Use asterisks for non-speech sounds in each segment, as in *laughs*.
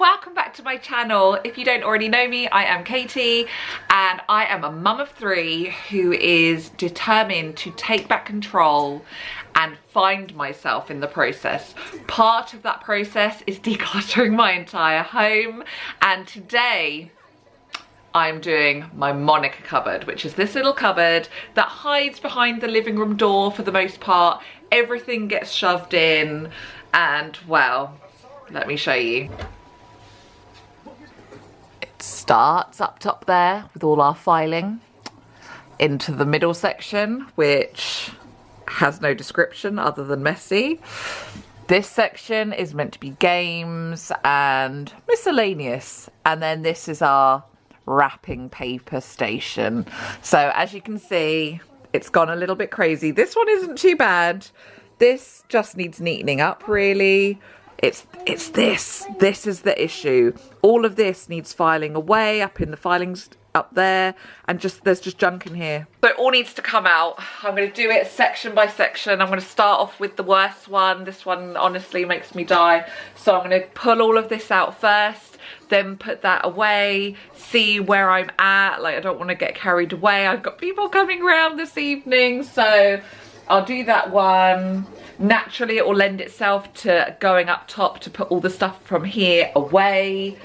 welcome back to my channel. If you don't already know me, I am Katie and I am a mum of three who is determined to take back control and find myself in the process. Part of that process is *laughs* decluttering my entire home and today I'm doing my Monica cupboard, which is this little cupboard that hides behind the living room door for the most part. Everything gets shoved in and well, let me show you. Starts up top there with all our filing into the middle section, which has no description other than messy. This section is meant to be games and miscellaneous. And then this is our wrapping paper station. So as you can see, it's gone a little bit crazy. This one isn't too bad. This just needs neatening up really. It's it's this. This is the issue. All of this needs filing away up in the filings up there and just there's just junk in here. So it all needs to come out. I'm going to do it section by section. I'm going to start off with the worst one. This one honestly makes me die. So I'm going to pull all of this out first, then put that away, see where I'm at. Like I don't want to get carried away. I've got people coming around this evening. So I'll do that one. Naturally, it will lend itself to going up top to put all the stuff from here away.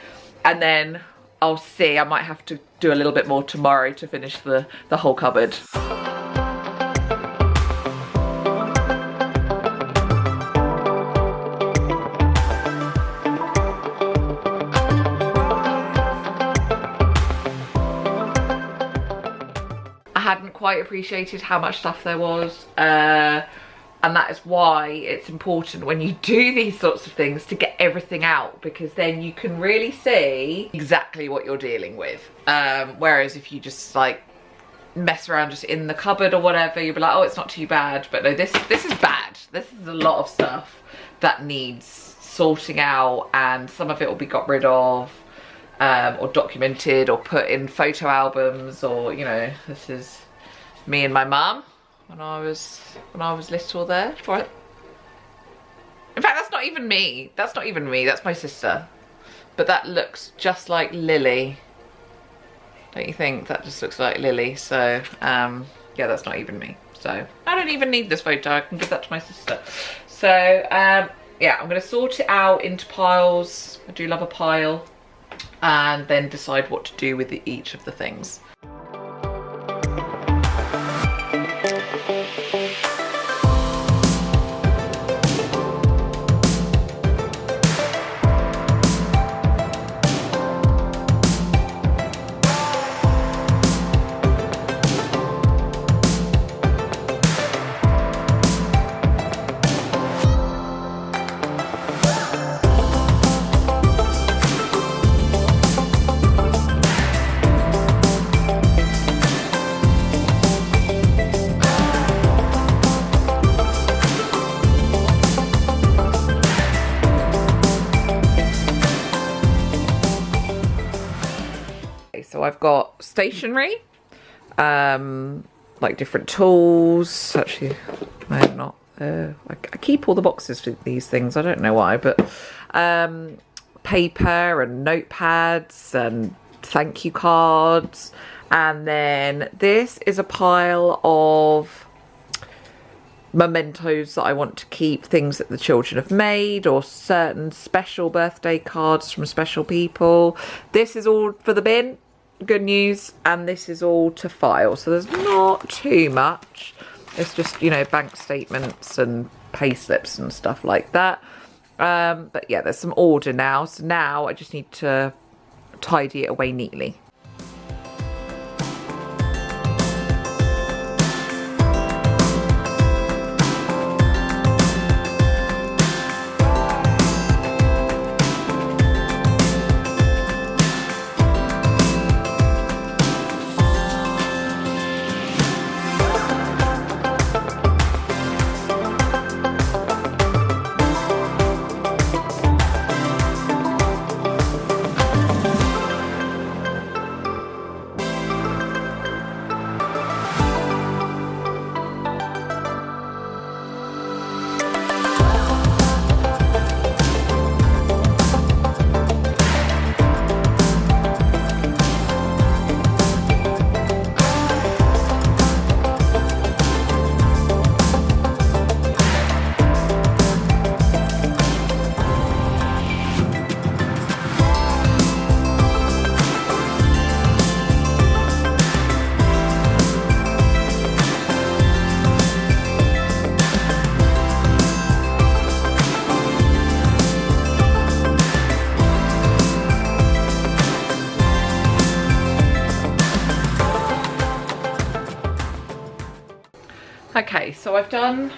And then I'll see, I might have to do a little bit more tomorrow to finish the, the whole cupboard. I hadn't quite appreciated how much stuff there was. Uh, and that is why it's important when you do these sorts of things to get everything out because then you can really see exactly what you're dealing with. Um, whereas if you just like mess around just in the cupboard or whatever, you'll be like, oh, it's not too bad. But no, this, this is bad. This is a lot of stuff that needs sorting out and some of it will be got rid of um, or documented or put in photo albums or you know this is me and my mum when I was when I was little there. In fact that's not even me. That's not even me. That's my sister. But that looks just like Lily. Don't you think? That just looks like Lily. So um, yeah that's not even me. So I don't even need this photo. I can give that to my sister. So um, yeah I'm gonna sort it out into piles. I do love a pile. And then decide what to do with the, each of the things. I've got stationery, um, like different tools. Actually, no, not. Uh, I, I, keep all the boxes for these things. I don't know why, but um, paper and notepads and thank you cards. And then this is a pile of mementos that I want to keep, things that the children have made or certain special birthday cards from special people. This is all for the bin good news and this is all to file. So there's not too much. It's just you know bank statements and pay slips and stuff like that. Um, but yeah there's some order now. So now I just need to tidy it away neatly Okay, so I've done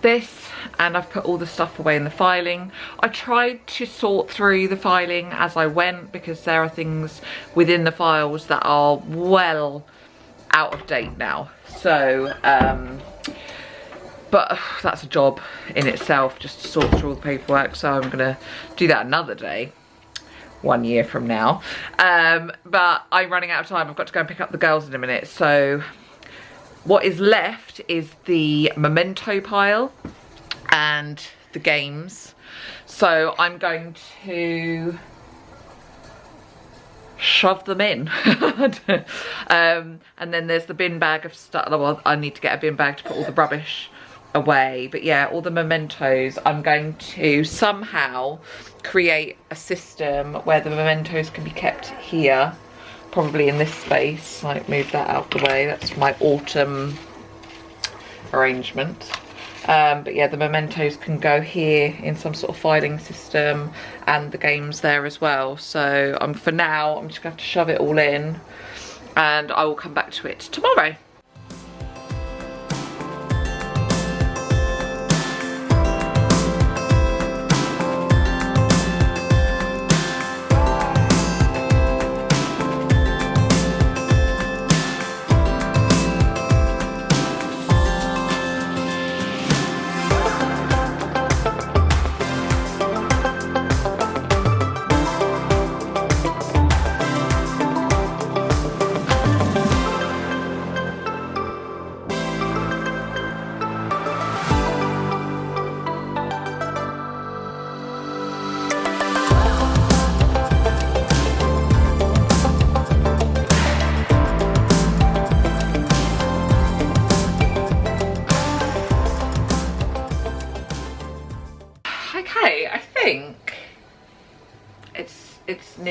this and I've put all the stuff away in the filing. I tried to sort through the filing as I went because there are things within the files that are well out of date now. So, um, but that's a job in itself just to sort through all the paperwork. So I'm gonna do that another day one year from now. Um, but I'm running out of time. I've got to go and pick up the girls in a minute. So what is left is the memento pile and the games. So I'm going to shove them in. *laughs* um, and then there's the bin bag of stuff. Well, I need to get a bin bag to put all the rubbish away. But yeah, all the mementos, I'm going to somehow create a system where the mementos can be kept here probably in this space like move that out the way. That's my autumn arrangement. Um, but yeah the mementos can go here in some sort of filing system and the games there as well. So um, for now I'm just gonna have to shove it all in and I will come back to it tomorrow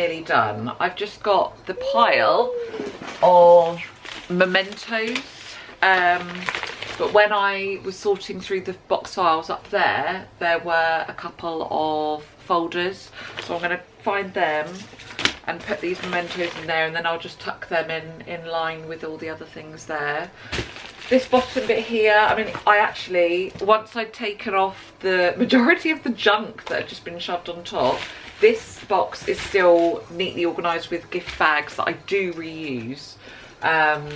nearly done. I've just got the pile of mementos. Um, but when I was sorting through the box files up there, there were a couple of folders. So I'm going to find them and put these mementos in there and then I'll just tuck them in, in line with all the other things there. This bottom bit here, I mean, I actually, once I'd taken off the majority of the junk that had just been shoved on top, this box is still neatly organised with gift bags that I do reuse. Um,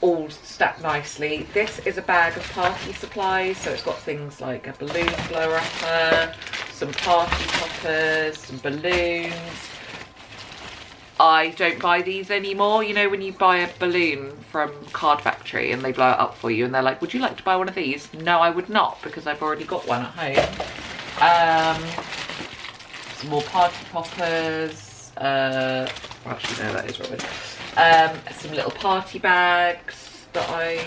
all stacked nicely. This is a bag of party supplies, so it's got things like a balloon blower upper, some party poppers, some balloons. I don't buy these anymore. You know when you buy a balloon from Card Factory and they blow it up for you and they're like, would you like to buy one of these? No, I would not because I've already got one at home. Um, some more party poppers. Uh, actually, no, that is rubbish. Um, some little party bags that I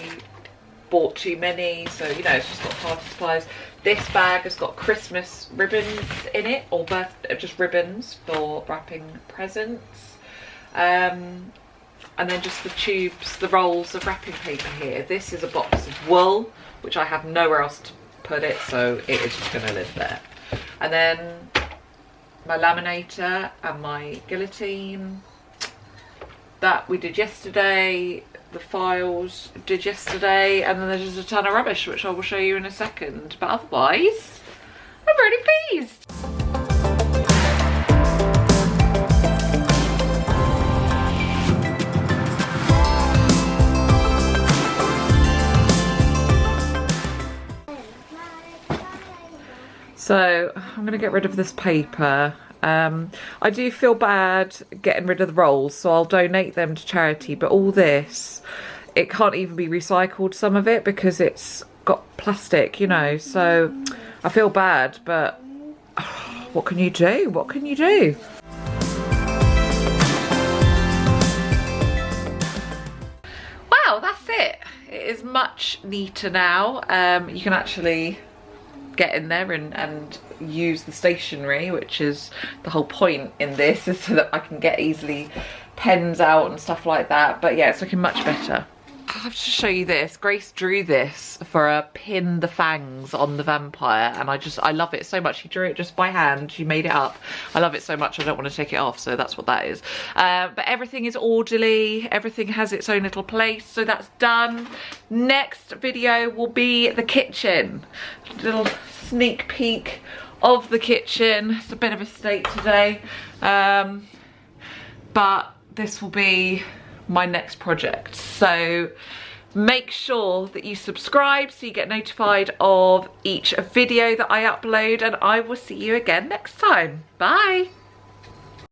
bought too many. So, you know, it's just got party supplies. This bag has got Christmas ribbons in it, or birth, uh, just ribbons for wrapping presents. Um, and then just the tubes, the rolls of wrapping paper here. This is a box of wool, which I have nowhere else to put it, so it is just going to live there. And then my laminator and my guillotine. That we did yesterday the files did yesterday and then there's just a ton of rubbish which I will show you in a second. But otherwise I'm really pleased So I'm going to get rid of this paper. Um, I do feel bad getting rid of the rolls, so I'll donate them to charity. But all this, it can't even be recycled, some of it, because it's got plastic, you know. So I feel bad, but oh, *sighs* what can you do? What can you do? Wow, that's it. It is much neater now. Um, you can actually get in there and, and use the stationery, which is the whole point in this, is so that I can get easily pens out and stuff like that. But yeah, it's looking much better. Have to show you this. Grace drew this for a pin the fangs on the vampire and I just, I love it so much. She drew it just by hand. She made it up. I love it so much I don't want to take it off. So that's what that is. Uh, but everything is orderly. Everything has its own little place. So that's done. Next video will be the kitchen. Little sneak peek of the kitchen. It's a bit of a state today. Um, but this will be my next project. So make sure that you subscribe so you get notified of each video that I upload and I will see you again next time. Bye.